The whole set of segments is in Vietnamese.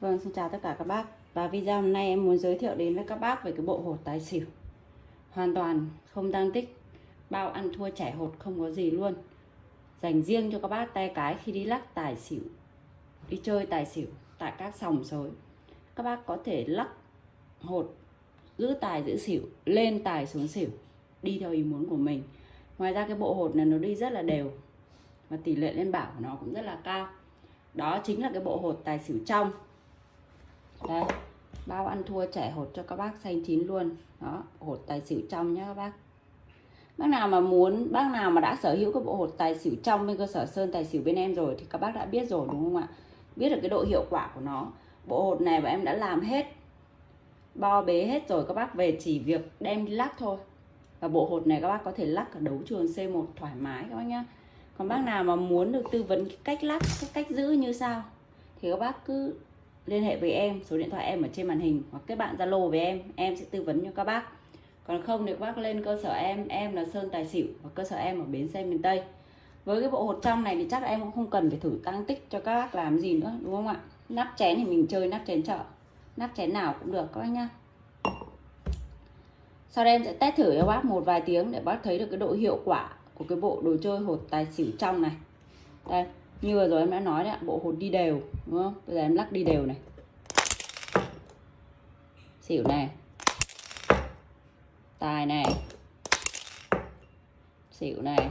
Vâng, xin chào tất cả các bác. Và video hôm nay em muốn giới thiệu đến với các bác về cái bộ hột tài xỉu. Hoàn toàn không tăng tích. Bao ăn thua trẻ hột không có gì luôn. Dành riêng cho các bác tay cái khi đi lắc tài xỉu. Đi chơi tài xỉu tại các sòng sới. Các bác có thể lắc hột giữ tài giữ xỉu Lên tài xuống xỉu. Đi theo ý muốn của mình. Ngoài ra cái bộ hột này nó đi rất là đều. Và tỷ lệ lên bảo của nó cũng rất là cao. Đó chính là cái bộ hột tài xỉu trong đây bao ăn thua, trẻ hột cho các bác xanh chín luôn. Đó, hột tài xỉu trong nhé các bác. Bác nào mà muốn, bác nào mà đã sở hữu cái bộ hột tài xỉu trong bên cơ sở sơn tài xỉu bên em rồi thì các bác đã biết rồi, đúng không ạ? Biết được cái độ hiệu quả của nó. Bộ hột này mà em đã làm hết, bo bế hết rồi, các bác về chỉ việc đem đi lắc thôi. Và bộ hột này các bác có thể lắc ở đấu trường C1 thoải mái các bác nhá. Còn bác nào mà muốn được tư vấn cách lắc, cái cách giữ như sao, thì các bác cứ liên hệ với em, số điện thoại em ở trên màn hình hoặc kết bạn zalo với em em sẽ tư vấn cho các bác. Còn không thì các bác lên cơ sở em em là sơn tài xỉu và cơ sở em ở bến xe miền tây. Với cái bộ hột trong này thì chắc em cũng không cần phải thử tăng tích cho các bác làm gì nữa, đúng không ạ? Nắp chén thì mình chơi nắp chén chợ. Nắp chén nào cũng được, các bác nhá. Sau đây em sẽ test thử cho bác một vài tiếng để bác thấy được cái độ hiệu quả của cái bộ đồ chơi hột tài xỉu trong này. Đây như vừa rồi em đã nói đấy bộ hột đi đều, đúng không? Bây giờ em lắc đi đều này. Xỉu này. Tài này. Xỉu này.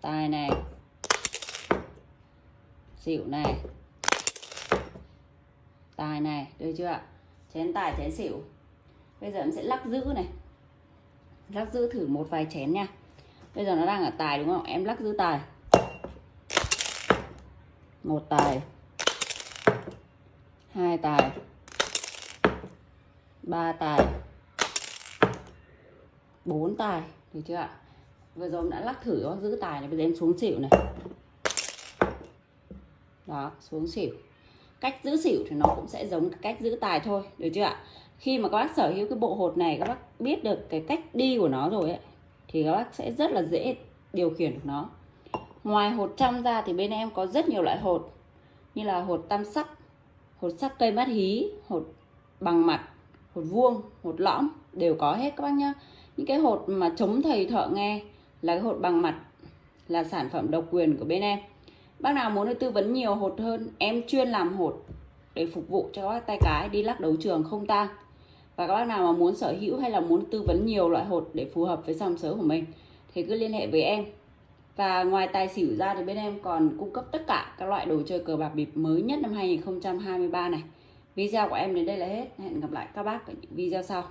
Tài này. Xỉu này. Tài này, được chưa ạ? Chén tài, chén xỉu. Bây giờ em sẽ lắc giữ này. Lắc giữ thử một vài chén nha. Bây giờ nó đang ở tài đúng không? Em lắc giữ tài một tài. Hai tài. Ba tài. Bốn tài. Được chưa ạ? Vừa rồi em đã lắc thử nó giữ tài này, bây giờ em xuống xỉu này. Đó, xuống xỉu. Cách giữ xỉu thì nó cũng sẽ giống cách giữ tài thôi, được chưa ạ? Khi mà các bác sở hữu cái bộ hột này, các bác biết được cái cách đi của nó rồi ấy, thì các bác sẽ rất là dễ điều khiển được nó ngoài hột trong ra thì bên em có rất nhiều loại hột, như là hột tam sắc, hột sắc cây mát hí, hột bằng mặt, hột vuông, hột lõm, đều có hết các bác nhá. Những cái hột mà chống thầy thợ nghe là cái hột bằng mặt, là sản phẩm độc quyền của bên em. Bác nào muốn được tư vấn nhiều hột hơn, em chuyên làm hột để phục vụ cho các tay cái, đi lắc đấu trường không tang. Và các bác nào mà muốn sở hữu hay là muốn tư vấn nhiều loại hột để phù hợp với dòng sớ của mình, thì cứ liên hệ với em và ngoài tài xỉu ra thì bên em còn cung cấp tất cả các loại đồ chơi cờ bạc bịp mới nhất năm 2023 này. Video của em đến đây là hết. Hẹn gặp lại các bác ở những video sau.